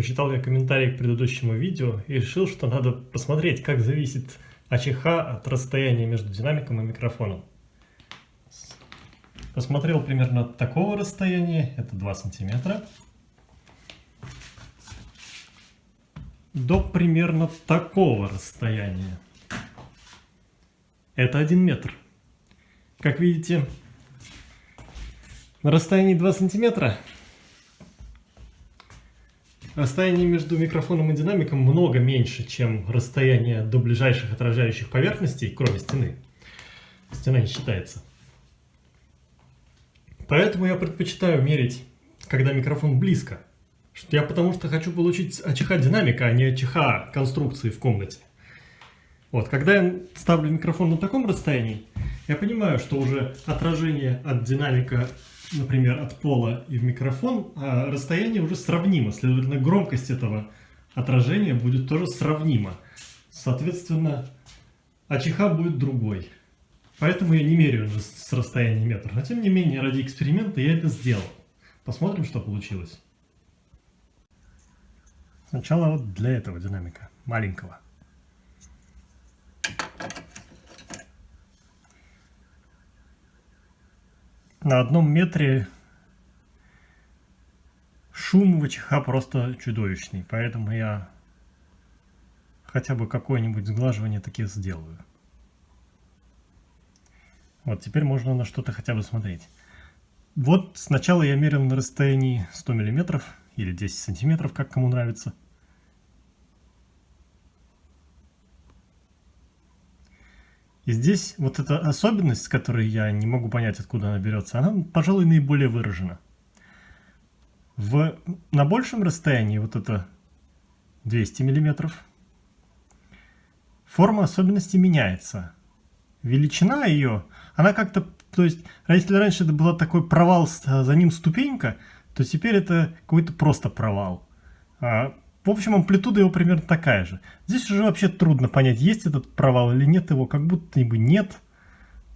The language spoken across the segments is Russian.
Почитал я комментарий к предыдущему видео и решил, что надо посмотреть, как зависит АЧХ от расстояния между динамиком и микрофоном. Посмотрел примерно такого расстояния, это 2 сантиметра, до примерно такого расстояния. Это 1 метр. Как видите, на расстоянии 2 сантиметра расстояние между микрофоном и динамиком много меньше, чем расстояние до ближайших отражающих поверхностей, кроме стены. Стена не считается. Поэтому я предпочитаю мерить, когда микрофон близко. Я потому что хочу получить АЧХ динамика, а не АЧХ конструкции в комнате. Вот, когда я ставлю микрофон на таком расстоянии, я понимаю, что уже отражение от динамика, например, от пола и в микрофон, а расстояние уже сравнимо. Следовательно, громкость этого отражения будет тоже сравнима. Соответственно, АЧХ будет другой. Поэтому я не меряю с расстояния метра. Но тем не менее, ради эксперимента я это сделал. Посмотрим, что получилось. Сначала вот для этого динамика, маленького. На одном метре шум ВЧХ просто чудовищный, поэтому я хотя бы какое-нибудь сглаживание таки сделаю. Вот, теперь можно на что-то хотя бы смотреть. Вот сначала я мерил на расстоянии 100 мм или 10 сантиметров, как кому нравится. И здесь вот эта особенность, с которой я не могу понять, откуда она берется, она, пожалуй, наиболее выражена. В, на большем расстоянии, вот это 200 мм, форма особенности меняется. Величина ее она как-то, то есть, если раньше это был такой провал, за ним ступенька, то теперь это какой-то просто провал. В общем, амплитуда его примерно такая же. Здесь уже вообще трудно понять, есть этот провал или нет его, как будто бы нет.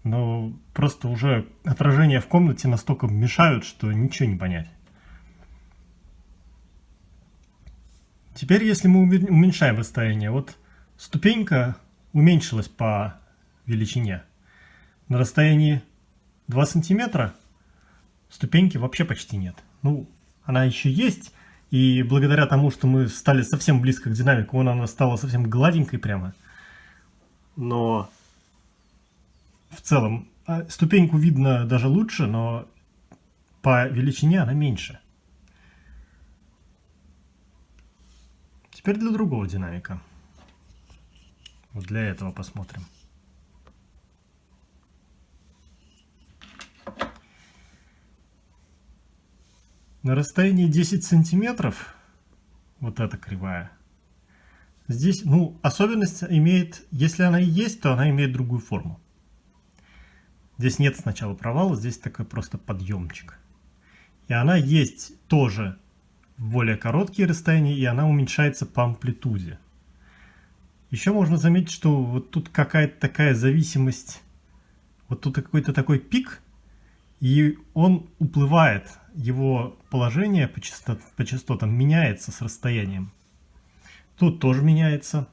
Но просто уже отражения в комнате настолько мешают, что ничего не понять. Теперь, если мы уменьшаем расстояние, вот ступенька уменьшилась по величине на расстоянии 2 сантиметра ступеньки вообще почти нет. Ну, она еще есть, и благодаря тому, что мы стали совсем близко к динамику, она стала совсем гладенькой прямо. Но в целом а, ступеньку видно даже лучше, но по величине она меньше. Теперь для другого динамика. Вот для этого посмотрим. На расстоянии 10 сантиметров, вот эта кривая, здесь, ну, особенность имеет, если она и есть, то она имеет другую форму. Здесь нет сначала провала, здесь такой просто подъемчик. И она есть тоже в более короткие расстояния, и она уменьшается по амплитуде. Еще можно заметить, что вот тут какая-то такая зависимость, вот тут какой-то такой пик, и он уплывает его положение по, частот, по частотам меняется с расстоянием. Тут тоже меняется.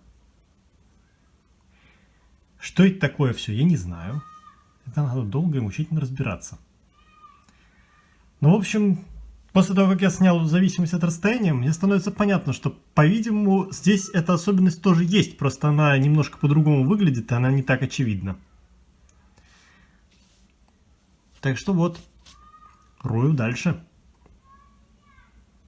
Что это такое все, я не знаю. Это надо долго и мучительно разбираться. Ну, в общем, после того, как я снял зависимость от расстояния, мне становится понятно, что, по-видимому, здесь эта особенность тоже есть. Просто она немножко по-другому выглядит, и она не так очевидна. Так что вот, Рою дальше.